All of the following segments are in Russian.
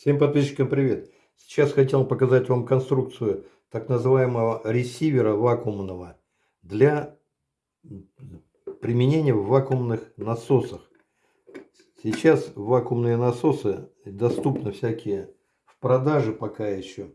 Всем подписчикам привет! Сейчас хотел показать вам конструкцию так называемого ресивера вакуумного для применения в вакуумных насосах. Сейчас вакуумные насосы доступны всякие в продаже пока еще.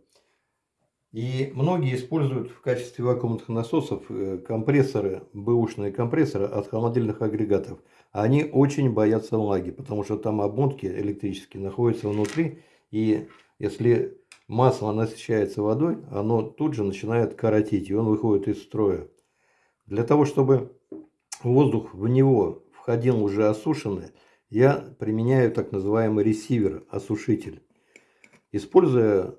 И многие используют в качестве вакуумных насосов э, компрессоры, бэушные компрессоры от холодильных агрегатов. Они очень боятся влаги, потому что там обмотки электрические находятся внутри. И если масло насыщается водой, оно тут же начинает коротить, и он выходит из строя. Для того, чтобы воздух в него входил уже осушенный, я применяю так называемый ресивер, осушитель. Используя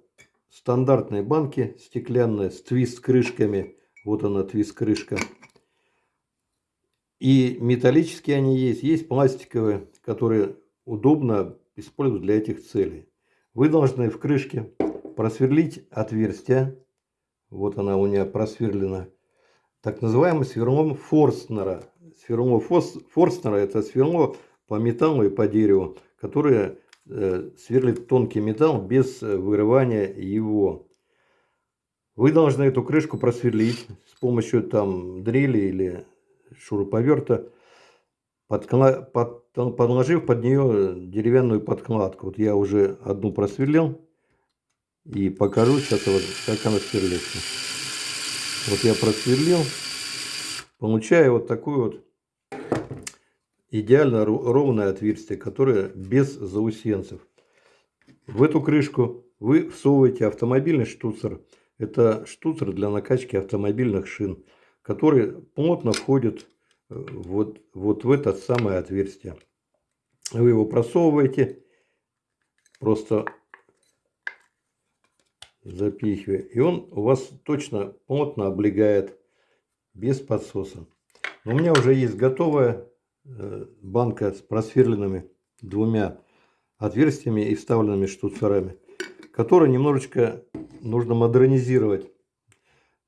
стандартные банки стеклянные с твист-крышками. Вот она твист-крышка. И металлические они есть, есть пластиковые, которые удобно использовать для этих целей. Вы должны в крышке просверлить отверстие. Вот она у меня просверлена. Так называемый сверлом Форстнера. Сверло Форстнера это сверло по металлу и по дереву, которое Э, сверлит тонкий металл без э, вырывания его. Вы должны эту крышку просверлить с помощью там дрели или шуруповерта. Под... подложив под нее деревянную подкладку. Вот я уже одну просверлил и покажу сейчас, вот, как она сверлится. Вот я просверлил, получаю вот такую вот идеально ровное отверстие, которое без заусенцев. В эту крышку вы всовываете автомобильный штуцер. Это штуцер для накачки автомобильных шин, который плотно входит вот, вот в это самое отверстие. Вы его просовываете, просто запихивая, и он у вас точно плотно облегает без подсоса. у меня уже есть готовая Э, банка с просверленными двумя отверстиями и вставленными штуцерами, которые немножечко нужно модернизировать.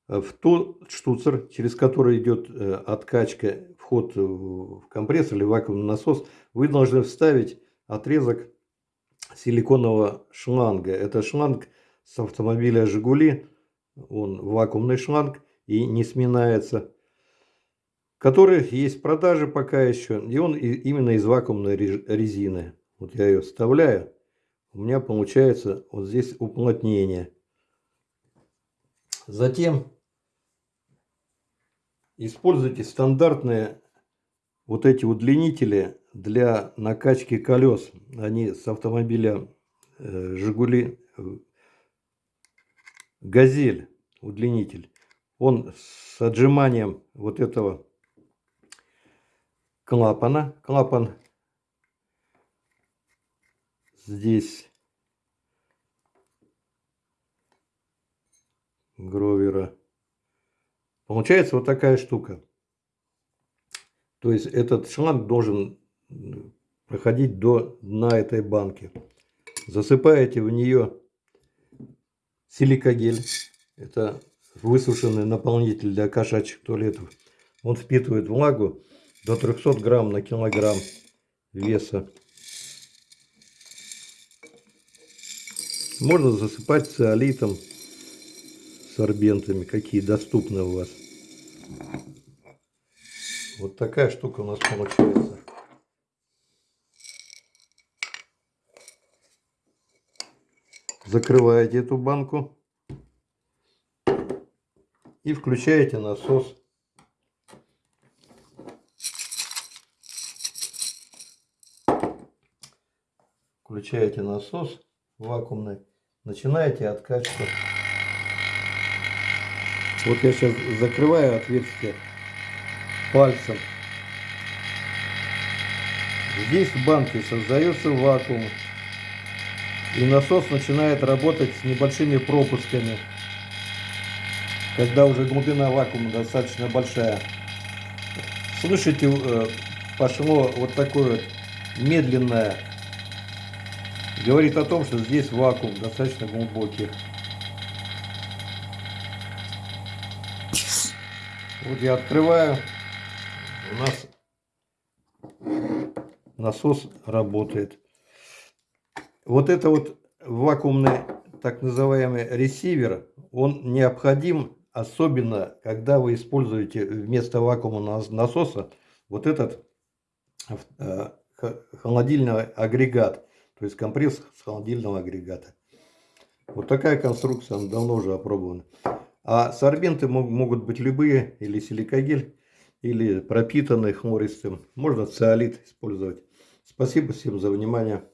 Э, в тот штуцер, через который идет э, откачка, вход в компрессор или вакуумный насос, вы должны вставить отрезок силиконового шланга. Это шланг с автомобиля «Жигули», он вакуумный шланг и не сминается который есть в продаже пока еще. И он именно из вакуумной резины. Вот я ее вставляю. У меня получается вот здесь уплотнение. Затем используйте стандартные вот эти удлинители для накачки колес. Они с автомобиля э, Жигули Газель удлинитель. Он с отжиманием вот этого клапана. Клапан здесь Получается вот такая штука. То есть этот шланг должен проходить до дна этой банки. Засыпаете в нее силикогель. Это высушенный наполнитель для кошачьих туалетов. Он впитывает влагу до 300 грамм на килограмм веса. Можно засыпать циолитом, сорбентами, какие доступны у вас. Вот такая штука у нас получается. Закрываете эту банку и включаете насос включаете насос вакуумный, начинаете откачку. Вот я сейчас закрываю отверстие пальцем. Здесь в банке создается вакуум. И насос начинает работать с небольшими пропусками. Когда уже глубина вакуума достаточно большая. Слышите, э, пошло вот такое медленное говорит о том, что здесь вакуум достаточно глубокий. Вот я открываю, у нас насос работает. Вот это вот вакуумный так называемый ресивер, он необходим, особенно когда вы используете вместо вакуумного насоса вот этот э, холодильный агрегат, то есть компресс с холодильного агрегата. Вот такая конструкция, она давно уже опробована. А сорбенты могут быть любые, или силикагель, или пропитанный хлористым. Можно циолит использовать. Спасибо всем за внимание.